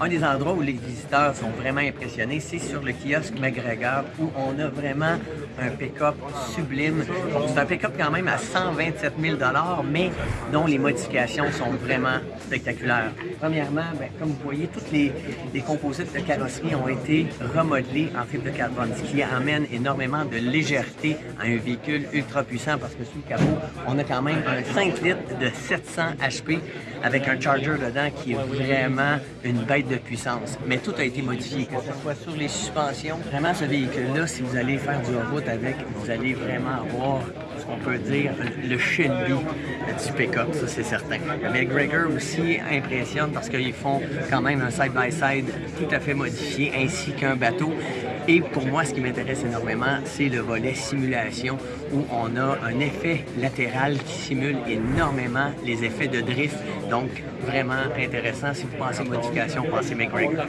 un des endroits où les visiteurs sont vraiment impressionnés, c'est sur le kiosque McGregor où on a vraiment un pick-up sublime. C'est un pick-up quand même à 127 000 mais dont les modifications sont vraiment spectaculaires. Premièrement, ben, comme vous voyez, toutes les, composites de carrosserie ont été remodelés en fibre de carbone, ce qui amène énormément de légèreté à un véhicule ultra puissant parce que sous le capot, on a quand même un 5 litres de 700 HP avec un charger dedans qui est vraiment une bête de puissance. Mais tout a été modifié, que ce soit sur les suspensions. Vraiment, ce véhicule-là, si vous allez faire du route avec, vous allez vraiment avoir ce qu'on peut dire le Shelby du pick-up, ça c'est certain. Mais Gregor aussi impressionne parce qu'ils font quand même un side-by-side tout à fait modifié ainsi qu'un bateau. Et pour moi, ce qui m'intéresse énormément, c'est le volet simulation où on a un effet latéral qui simule énormément les effets de drift. Donc, vraiment intéressant. Si vous pensez modification, pensez McGregor.